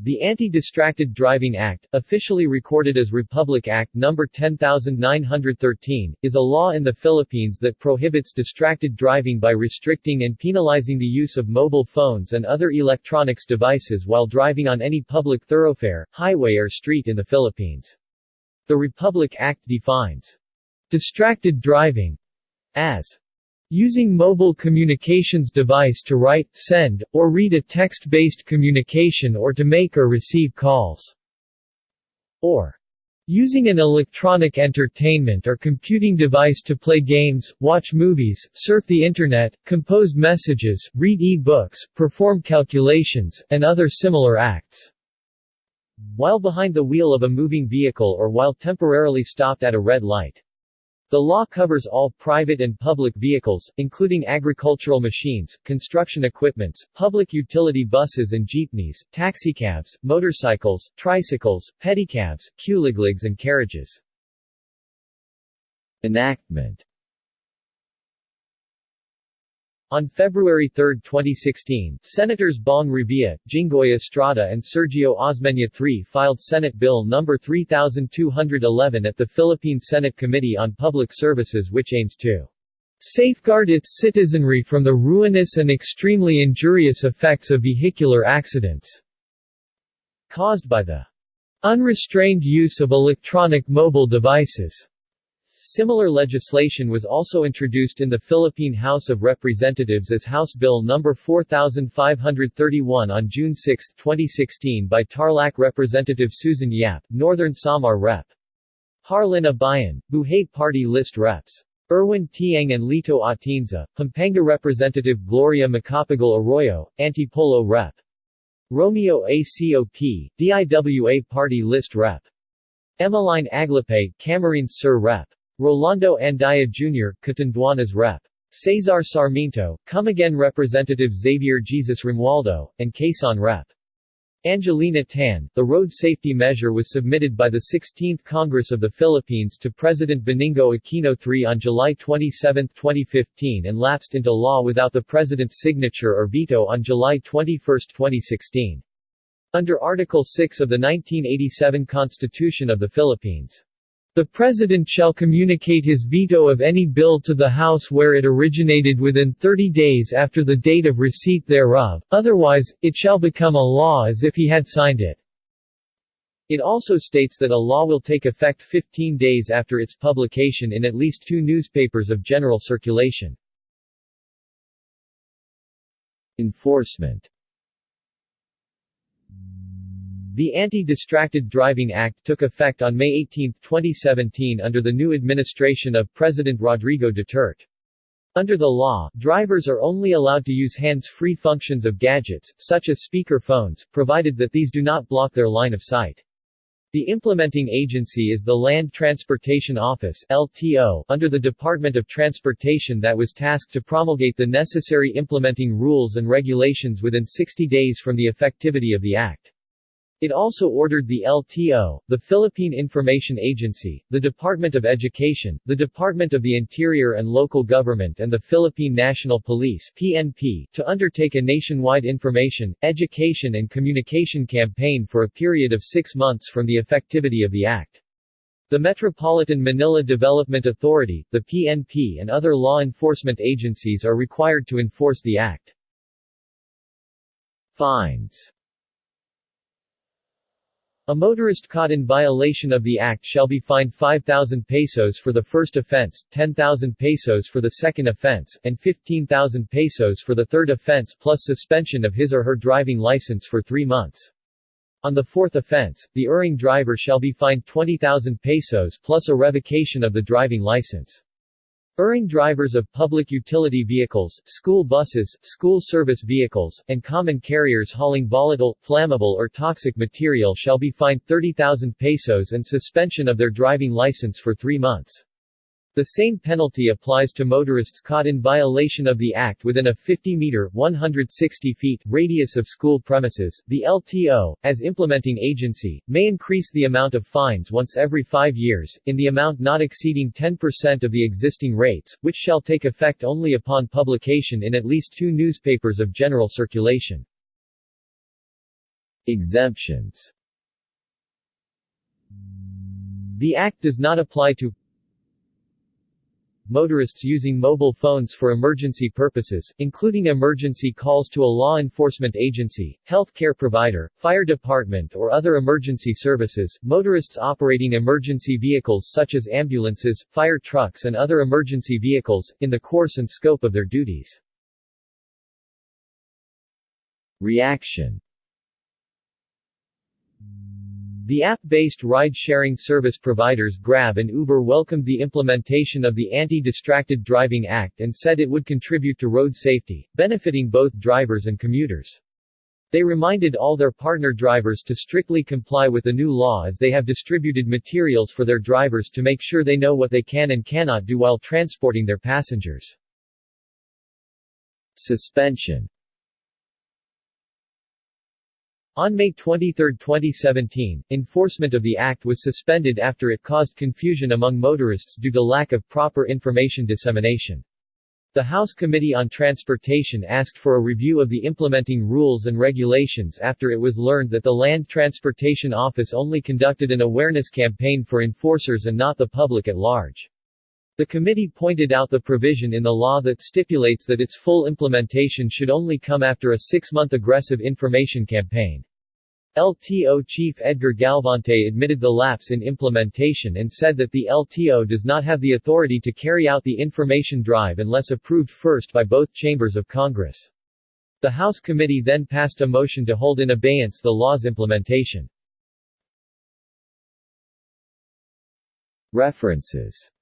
The Anti-Distracted Driving Act, officially recorded as Republic Act No. 10913, is a law in the Philippines that prohibits distracted driving by restricting and penalizing the use of mobile phones and other electronics devices while driving on any public thoroughfare, highway or street in the Philippines. The Republic Act defines distracted driving as Using mobile communications device to write, send, or read a text-based communication or to make or receive calls. Or Using an electronic entertainment or computing device to play games, watch movies, surf the Internet, compose messages, read e-books, perform calculations, and other similar acts. While behind the wheel of a moving vehicle or while temporarily stopped at a red light. The law covers all private and public vehicles, including agricultural machines, construction equipments, public utility buses and jeepneys, taxicabs, motorcycles, tricycles, pedicabs, kuligligs and carriages. Enactment on February 3, 2016, Senators Bong Revilla, Jinggoy Estrada and Sergio Osmeña III filed Senate Bill No. 3211 at the Philippine Senate Committee on Public Services which aims to safeguard its citizenry from the ruinous and extremely injurious effects of vehicular accidents caused by the unrestrained use of electronic mobile devices. Similar legislation was also introduced in the Philippine House of Representatives as House Bill No. 4531 on June 6, 2016 by Tarlac Representative Susan Yap, Northern Samar Rep. Harlin Abayan, Buhay Party List Reps. Erwin Tieng and Lito Atienza, Pampanga Representative Gloria Macapagal Arroyo, Antipolo Rep. Romeo ACOP, DIWA Party List Rep. Emmeline Aglipay, Camarines Sur Rep. Rolando Andaya Jr., Catanduanes Rep. Cesar Sarmiento, Camiguin Representative Xavier Jesus Romualdo, and Quezon Rep. Angelina Tan, the road safety measure was submitted by the 16th Congress of the Philippines to President Benigno Aquino III on July 27, 2015 and lapsed into law without the President's signature or veto on July 21, 2016. Under Article 6 of the 1987 Constitution of the Philippines, the President shall communicate his veto of any bill to the House where it originated within 30 days after the date of receipt thereof, otherwise, it shall become a law as if he had signed it. It also states that a law will take effect 15 days after its publication in at least two newspapers of general circulation. Enforcement the Anti-Distracted Driving Act took effect on May 18, 2017 under the new administration of President Rodrigo Duterte. Under the law, drivers are only allowed to use hands-free functions of gadgets, such as speaker phones, provided that these do not block their line of sight. The implementing agency is the Land Transportation Office LTO, under the Department of Transportation that was tasked to promulgate the necessary implementing rules and regulations within 60 days from the effectivity of the act. It also ordered the LTO, the Philippine Information Agency, the Department of Education, the Department of the Interior and Local Government and the Philippine National Police PNP, to undertake a nationwide information, education and communication campaign for a period of six months from the effectivity of the Act. The Metropolitan Manila Development Authority, the PNP and other law enforcement agencies are required to enforce the Act. Fines a motorist caught in violation of the act shall be fined 5,000 pesos for the first offense, 10,000 pesos for the second offense, and 15,000 pesos for the third offense plus suspension of his or her driving license for three months. On the fourth offense, the erring driver shall be fined 20,000 pesos plus a revocation of the driving license. Erring drivers of public utility vehicles, school buses, school service vehicles, and common carriers hauling volatile, flammable or toxic material shall be fined 30,000 pesos and suspension of their driving license for three months. The same penalty applies to motorists caught in violation of the Act within a 50-meter 160 feet radius of school premises. The LTO, as implementing agency, may increase the amount of fines once every five years, in the amount not exceeding 10% of the existing rates, which shall take effect only upon publication in at least two newspapers of general circulation. Exemptions The Act does not apply to motorists using mobile phones for emergency purposes, including emergency calls to a law enforcement agency, health care provider, fire department or other emergency services, motorists operating emergency vehicles such as ambulances, fire trucks and other emergency vehicles, in the course and scope of their duties. Reaction the app-based ride-sharing service providers Grab and Uber welcomed the implementation of the Anti-Distracted Driving Act and said it would contribute to road safety, benefiting both drivers and commuters. They reminded all their partner drivers to strictly comply with the new law as they have distributed materials for their drivers to make sure they know what they can and cannot do while transporting their passengers. Suspension on May 23, 2017, enforcement of the act was suspended after it caused confusion among motorists due to lack of proper information dissemination. The House Committee on Transportation asked for a review of the implementing rules and regulations after it was learned that the Land Transportation Office only conducted an awareness campaign for enforcers and not the public at large. The committee pointed out the provision in the law that stipulates that its full implementation should only come after a six-month aggressive information campaign. LTO chief Edgar Galvante admitted the lapse in implementation and said that the LTO does not have the authority to carry out the information drive unless approved first by both chambers of Congress. The House committee then passed a motion to hold in abeyance the law's implementation. References